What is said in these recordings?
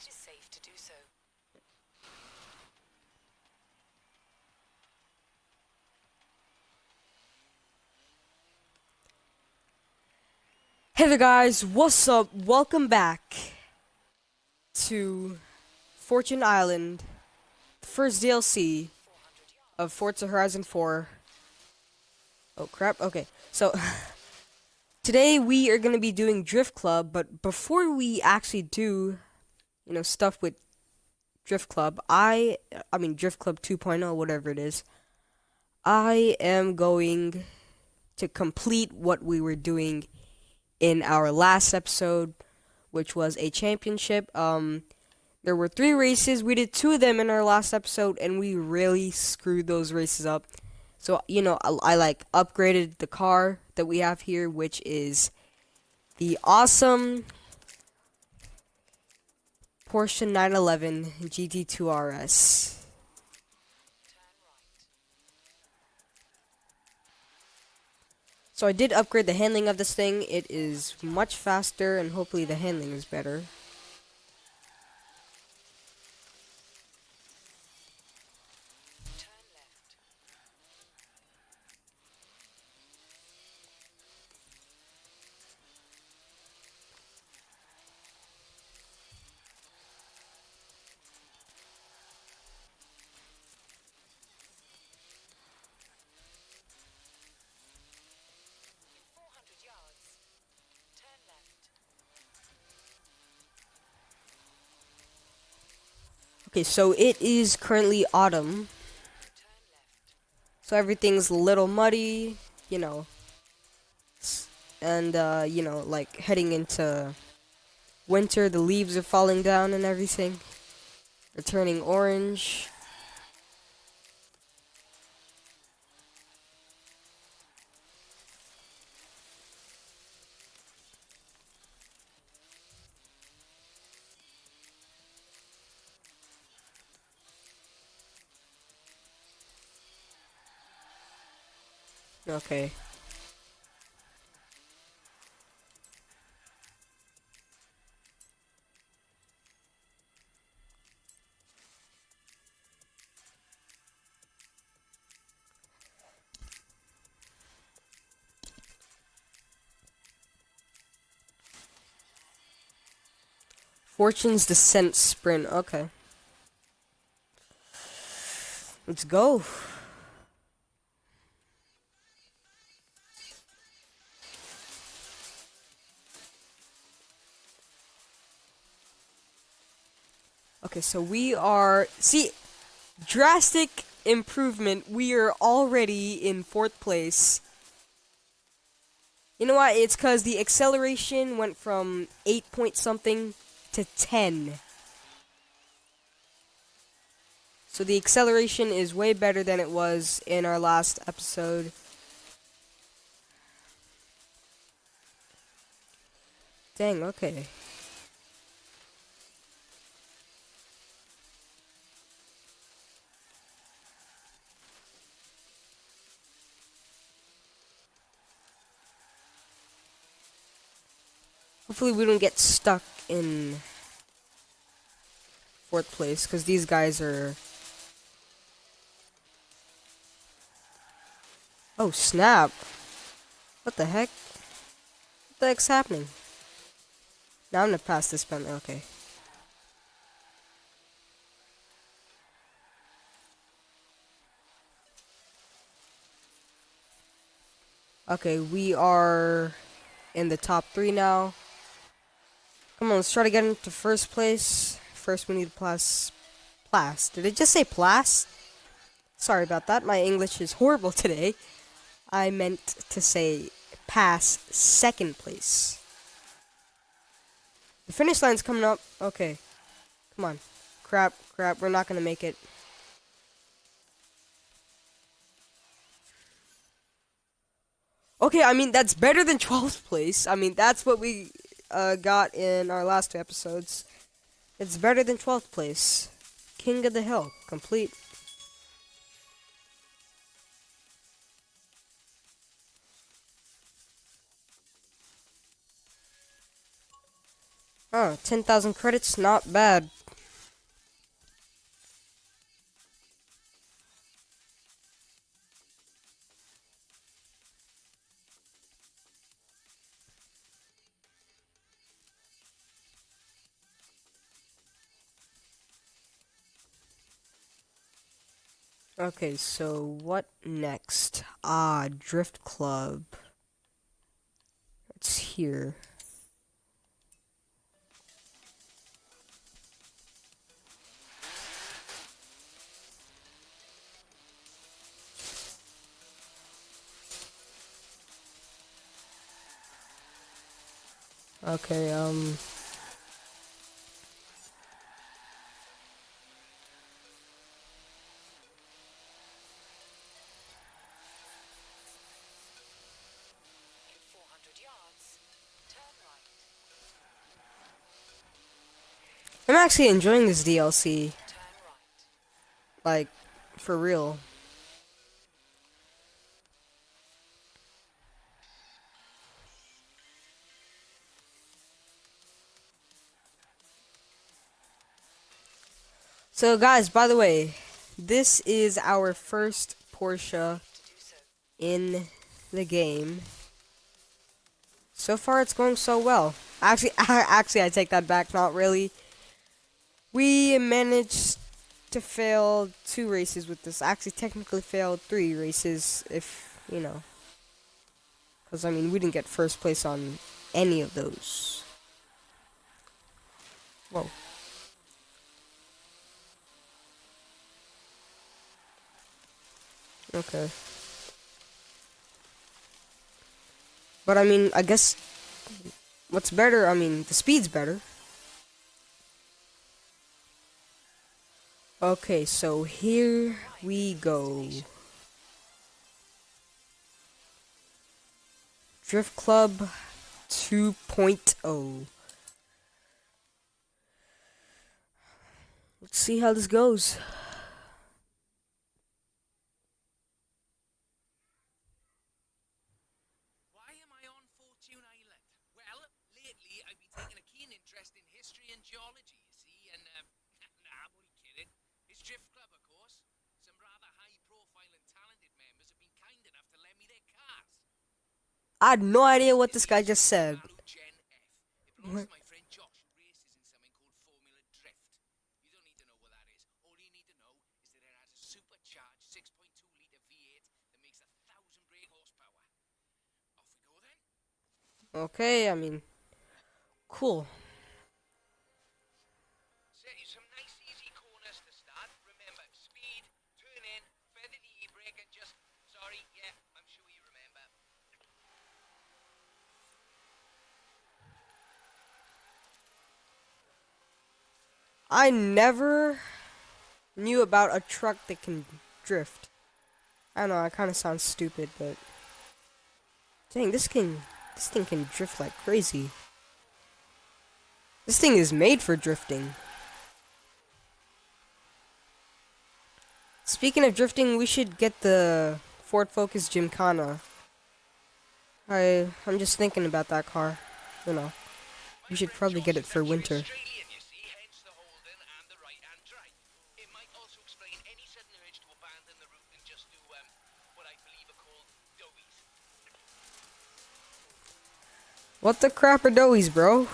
it is safe to do so. Hey there guys, what's up? Welcome back to Fortune Island, the first DLC of Forza Horizon 4. Oh crap, okay. So, today we are going to be doing Drift Club, but before we actually do, you know, stuff with Drift Club, I, I mean Drift Club 2.0, whatever it is, I am going to complete what we were doing in our last episode, which was a championship. Um, there were three races. We did two of them in our last episode, and we really screwed those races up. So, you know, I, I like upgraded the car that we have here, which is the awesome Porsche 911 GT2 RS. So I did upgrade the handling of this thing. It is much faster and hopefully the handling is better. Okay, so it is currently autumn. So everything's a little muddy, you know. And, uh, you know, like heading into winter, the leaves are falling down and everything. They're turning orange. Okay. Fortune's Descent Sprint. Okay. Let's go. Okay, so we are see drastic improvement. We are already in fourth place. You know why? It's cuz the acceleration went from 8 point something to 10. So the acceleration is way better than it was in our last episode. Dang, okay. Hopefully we don't get stuck in fourth place because these guys are. Oh snap! What the heck? What the heck's happening? Now I'm gonna pass this pen. Okay. Okay, we are in the top three now. Come on, let's try to get into first place. First, we need plus. Plas. Did it just say plas? Sorry about that. My English is horrible today. I meant to say pass second place. The finish line's coming up. Okay. Come on. Crap, crap. We're not going to make it. Okay, I mean, that's better than 12th place. I mean, that's what we uh, got in our last two episodes. It's better than 12th place. King of the Hill, complete. Oh, 10,000 credits, not bad. Okay, so what next? Ah, Drift Club. It's here. Okay, um... I'm actually enjoying this DLC. Like, for real. So, guys, by the way, this is our first Porsche in the game. So far, it's going so well. Actually, actually, I take that back. Not really. We managed to fail two races with this. Actually, technically failed three races, if you know. Because I mean, we didn't get first place on any of those. Whoa. Okay. But I mean, I guess what's better? I mean, the speed's better. Okay, so here we go. Drift Club oh. 2.0. Let's see how this goes. Why am I on Fortune Island? Well, lately I've been taking a keen interest in history and geology, you see, and, um, nah, what are you kidding? It's Drift Club, of course. Some rather high-profile and talented members have been kind enough to lend me their cars. I had no idea what this guy just said. Okay, I mean, It belongs to my friend Josh, who races in something called Formula Drift. You don't need to know what that is. All you need to know is that it has a supercharged 6.2-litre V8 that makes a thousand brake horsepower. Off we go then. Okay, I mean, cool. Set you some nice easy corners to start. Remember, speed, turn in, feather the e-brake and just... Sorry, yeah, I'm sure you remember. I never knew about a truck that can drift. I don't know, I kind of sound stupid, but dang, this can this thing can drift like crazy. This thing is made for drifting. Speaking of drifting, we should get the Ford Focus Gymkhana. I I'm just thinking about that car. You know, we should probably get it for winter. Australian, you see, hence the Holden and the right-hand drive. It might also explain any sudden urge to abandon the route and just do um, what I believe are called doughies. What the crap are doughies, bro?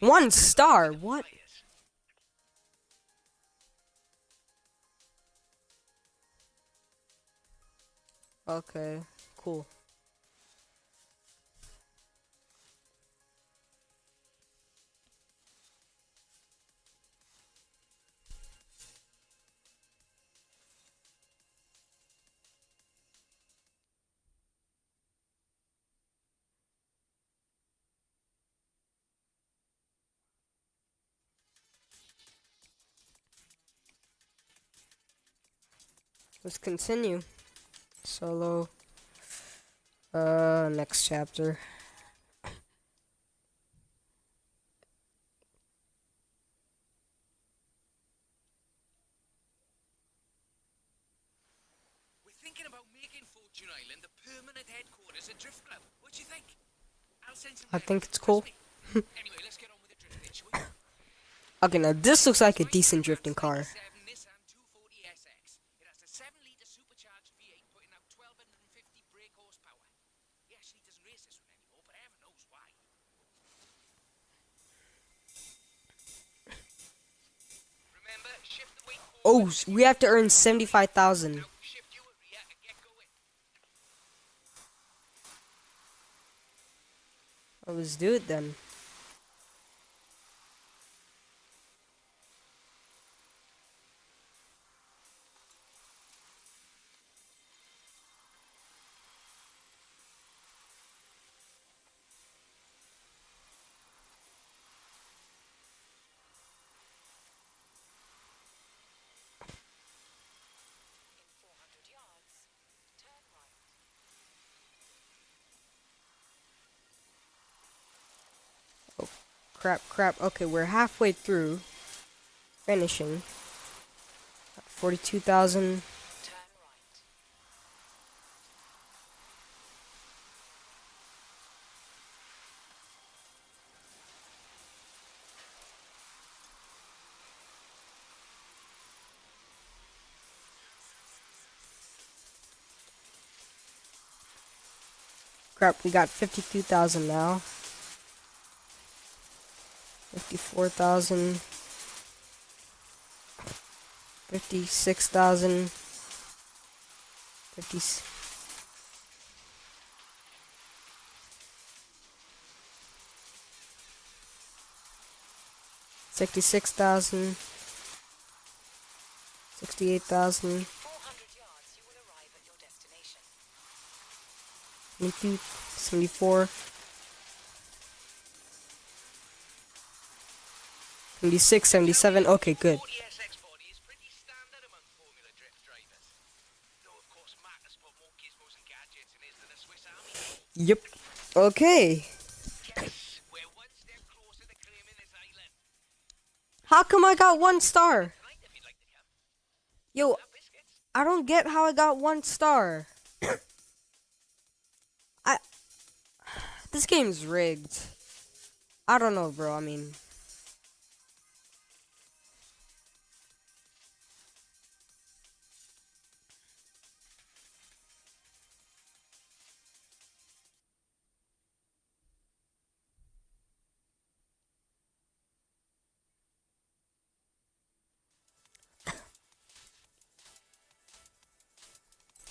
One star. What? Okay, cool. Let's continue. Solo. Uh, next chapter. We're thinking about making Fortune Island the permanent headquarters of Drift Club. What do you think? I'll send some I think it's cool. anyway, let's get on with the drifting. Okay, now this looks like a decent drifting car. 11-litre supercharged V8 putting out 1,250 brake horsepower. He actually doesn't race this one anymore, but heaven knows why. Remember, oh, we have to earn 75,000. Let's do it then. Crap, crap. Okay, we're halfway through. Finishing. 42,000. Crap, we got 52,000 now. 54,000. 56,000. 50. Sixty-six thousand, sixty-eight thousand, 400 76, 77, okay, good. Yep. Okay. How come I got one star? Yo, I don't get how I got one star. I... This game's rigged. I don't know, bro. I mean...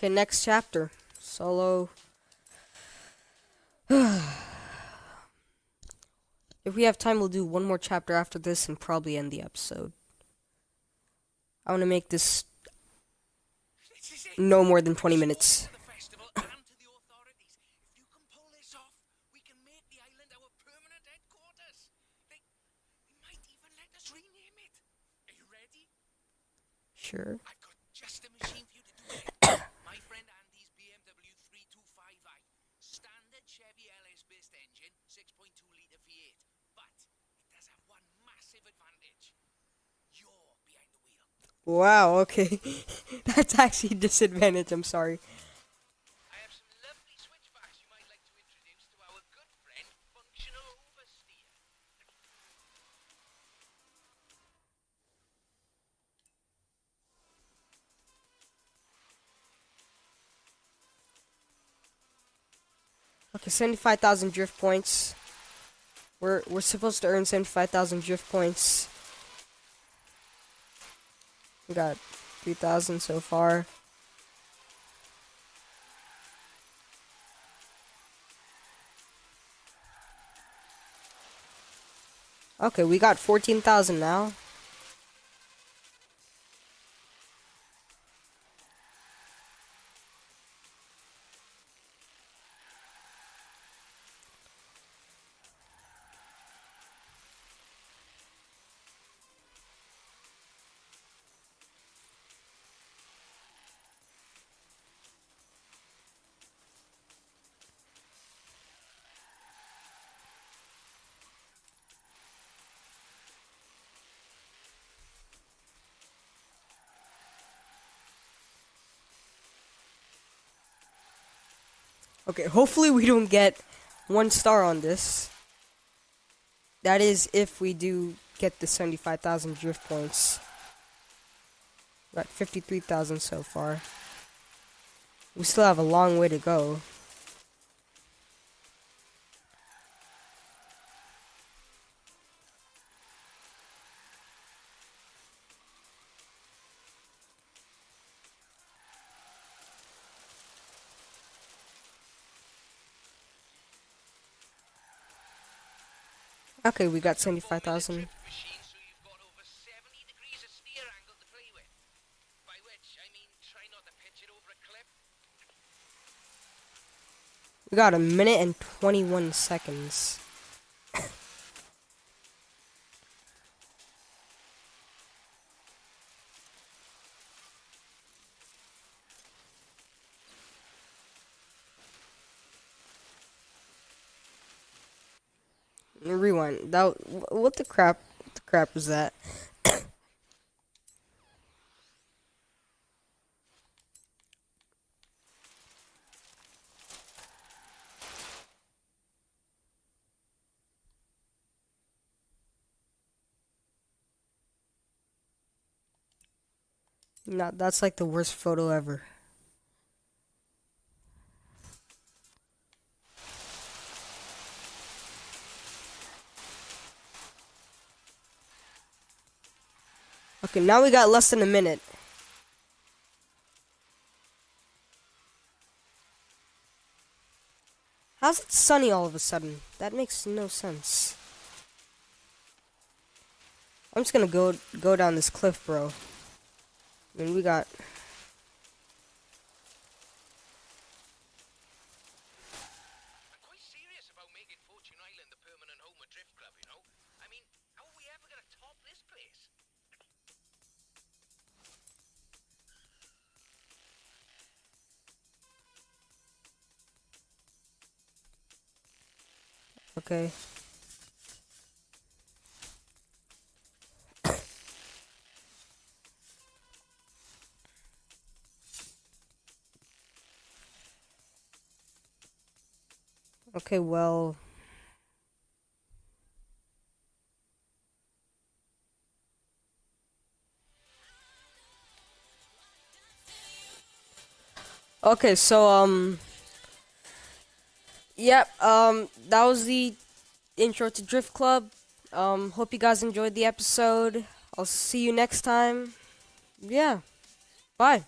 Okay, next chapter. Solo. if we have time, we'll do one more chapter after this and probably end the episode. I want to make this This is it. no more than 20 minutes. To the festival and to the authorities. If you can pull this off, we can make the island our permanent headquarters. They, they might even let us rename it. Are you ready? Sure. I've got just the machine for you to do it. My friend Andy's BMW 325i. Standard Chevy LS-based engine, 6.2 litre V8. But it does have one massive advantage. You're behind the wheel. Wow, okay. That's actually a disadvantage, I'm sorry. I have some lovely switchbacks you might like to introduce to our good friend, Functional Oversteer. Okay, 75,000 drift points. We're we're supposed to earn 75,000 drift points. We got 3,000 so far. Okay, we got 14,000 now. Okay, hopefully we don't get one star on this. That is if we do get the 75,000 drift points. Got 53,000 so far. We still have a long way to go. It over a cliff. We got a minute and 21 seconds. That what the crap? What the crap was that? No, that's like the worst photo ever. Okay, now we got less than a minute. How's it sunny all of a sudden? That makes no sense. I'm just gonna go go down this cliff, bro. I mean, we got. Okay. Okay, well. Okay, so um Yep, um that was the intro to Drift Club. Um hope you guys enjoyed the episode. I'll see you next time. Yeah. Bye.